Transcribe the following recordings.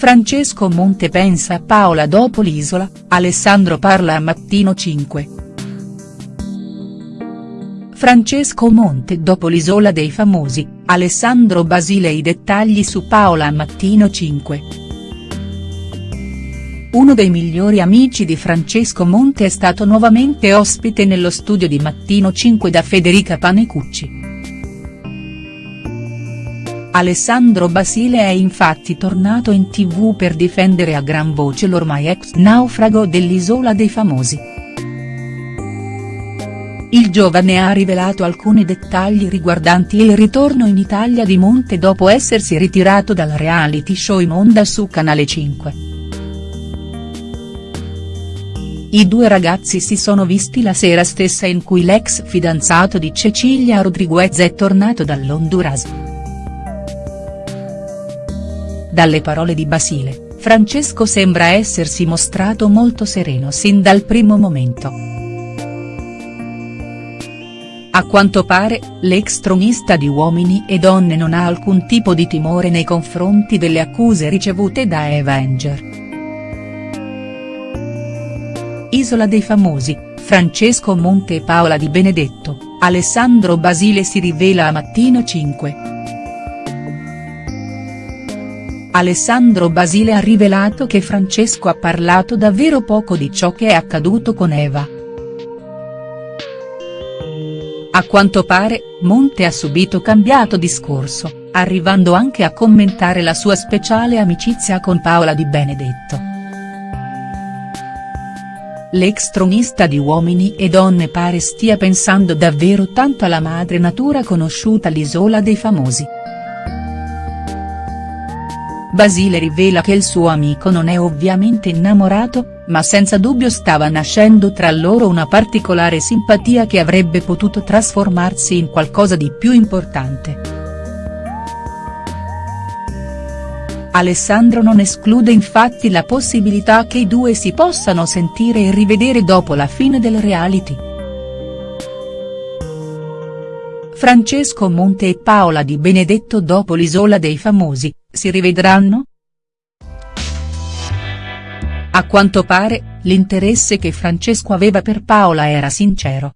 Francesco Monte pensa a Paola dopo l'isola, Alessandro parla a Mattino 5. Francesco Monte dopo l'isola dei famosi, Alessandro Basile i dettagli su Paola a Mattino 5. Uno dei migliori amici di Francesco Monte è stato nuovamente ospite nello studio di Mattino 5 da Federica Panecucci. Alessandro Basile è infatti tornato in tv per difendere a gran voce l'ormai ex naufrago dell'Isola dei Famosi. Il giovane ha rivelato alcuni dettagli riguardanti il ritorno in Italia di Monte dopo essersi ritirato dal reality show in onda su Canale 5. I due ragazzi si sono visti la sera stessa in cui l'ex fidanzato di Cecilia Rodriguez è tornato dall'Honduras. Dalle parole di Basile, Francesco sembra essersi mostrato molto sereno sin dal primo momento. A quanto pare, l'ex tronista di Uomini e Donne non ha alcun tipo di timore nei confronti delle accuse ricevute da Eva Enger. Isola dei famosi, Francesco Monte e Paola Di Benedetto, Alessandro Basile si rivela a Mattino 5. Alessandro Basile ha rivelato che Francesco ha parlato davvero poco di ciò che è accaduto con Eva. A quanto pare, Monte ha subito cambiato discorso, arrivando anche a commentare la sua speciale amicizia con Paola Di Benedetto. L'ex tronista di Uomini e Donne pare stia pensando davvero tanto alla madre natura conosciuta all'Isola dei Famosi. Basile rivela che il suo amico non è ovviamente innamorato, ma senza dubbio stava nascendo tra loro una particolare simpatia che avrebbe potuto trasformarsi in qualcosa di più importante. Alessandro non esclude infatti la possibilità che i due si possano sentire e rivedere dopo la fine del reality. Francesco Monte e Paola Di Benedetto dopo l'isola dei famosi, si rivedranno?. A quanto pare, l'interesse che Francesco aveva per Paola era sincero.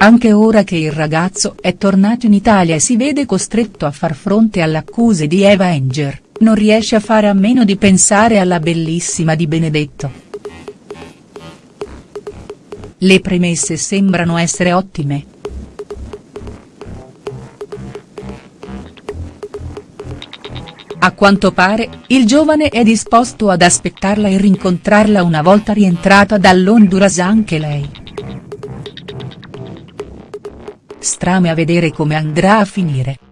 Anche ora che il ragazzo è tornato in Italia e si vede costretto a far fronte alle accuse di Eva Enger, non riesce a fare a meno di pensare alla bellissima Di Benedetto. Le premesse sembrano essere ottime. A quanto pare, il giovane è disposto ad aspettarla e rincontrarla una volta rientrata dall'Honduras anche lei. Strame a vedere come andrà a finire.